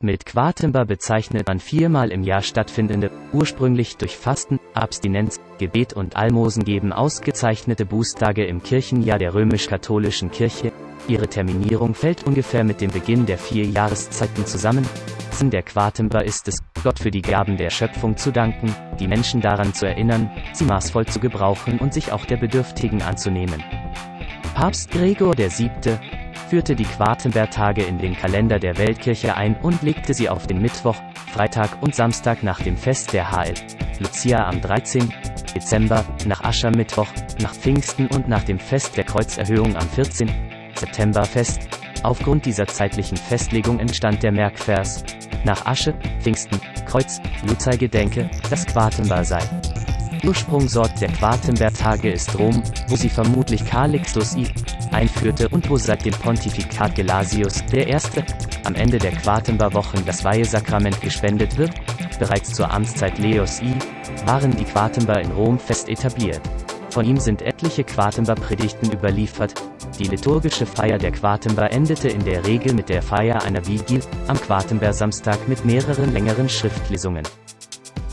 Mit Quartember bezeichnet man viermal im Jahr stattfindende, ursprünglich durch Fasten, Abstinenz, Gebet und Almosengeben ausgezeichnete Bußtage im Kirchenjahr der römisch-katholischen Kirche. Ihre Terminierung fällt ungefähr mit dem Beginn der vier Jahreszeiten zusammen. Sinn der Quartember ist es, Gott für die Gaben der Schöpfung zu danken, die Menschen daran zu erinnern, sie maßvoll zu gebrauchen und sich auch der Bedürftigen anzunehmen. Papst Gregor VII führte die Quartenberg-Tage in den Kalender der Weltkirche ein und legte sie auf den Mittwoch, Freitag und Samstag nach dem Fest der HL. Lucia am 13. Dezember, nach Aschermittwoch, nach Pfingsten und nach dem Fest der Kreuzerhöhung am 14. September fest. Aufgrund dieser zeitlichen Festlegung entstand der Merkvers. Nach Asche, Pfingsten, Kreuz, Luzer gedenke, dass Quartenbar sei. Ursprungsort der Quartenberg-Tage ist Rom, wo sie vermutlich Calixtus I einführte und wo seit dem Pontifikat Gelasius I. am Ende der Quartenberwochen das Weihesakrament gespendet wird. Bereits zur Amtszeit Leos I. waren die Quartenber in Rom fest etabliert. Von ihm sind etliche Quartenber-Predigten überliefert. Die liturgische Feier der Quartenber endete in der Regel mit der Feier einer Vigil am Quartenber-Samstag mit mehreren längeren Schriftlesungen.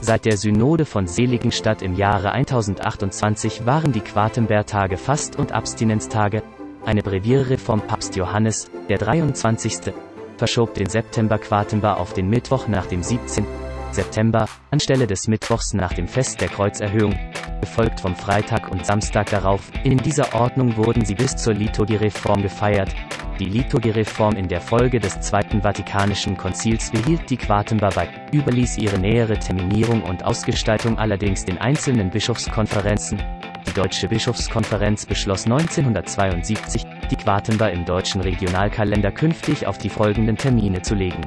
Seit der Synode von Seligenstadt im Jahre 1028 waren die Quartenberg-Tage Fast- und Abstinenztage, eine Brevierreform Papst Johannes, der 23. verschob den September Quartember auf den Mittwoch nach dem 17. September, anstelle des Mittwochs nach dem Fest der Kreuzerhöhung, gefolgt vom Freitag und Samstag darauf. In dieser Ordnung wurden sie bis zur Liturgiereform gefeiert. Die Liturgiereform in der Folge des Zweiten Vatikanischen Konzils behielt die Quartember bei, überließ ihre nähere Terminierung und Ausgestaltung allerdings den einzelnen Bischofskonferenzen, die Deutsche Bischofskonferenz beschloss 1972, die Quartenbar im deutschen Regionalkalender künftig auf die folgenden Termine zu legen.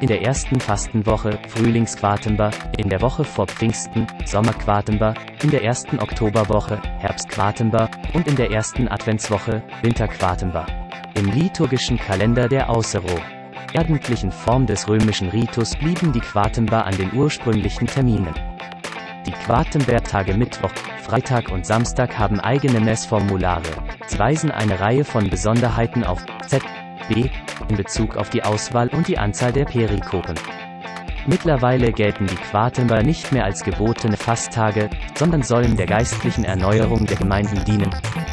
In der ersten Fastenwoche, Frühlingsquartenbar, in der Woche vor Pfingsten, Sommerquartenbar, in der ersten Oktoberwoche, Herbstquartenbar und in der ersten Adventswoche, Winterquartenbar. Im liturgischen Kalender der Außero ordentlichen Form des römischen Ritus blieben die Quartenbar an den ursprünglichen Terminen. Die Quartenberg-Tage Mittwoch, Freitag und Samstag haben eigene Messformulare. Sie weisen eine Reihe von Besonderheiten auf Z, B in Bezug auf die Auswahl und die Anzahl der Perikopen. Mittlerweile gelten die Quartember nicht mehr als gebotene Fasttage, sondern sollen der geistlichen Erneuerung der Gemeinden dienen.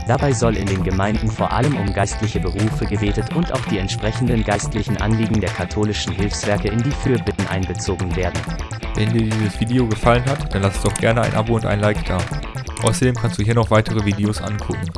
Dabei soll in den Gemeinden vor allem um geistliche Berufe gebetet und auch die entsprechenden geistlichen Anliegen der katholischen Hilfswerke in die Fürbitten einbezogen werden. Wenn dir dieses Video gefallen hat, dann lass doch gerne ein Abo und ein Like da. Außerdem kannst du hier noch weitere Videos angucken.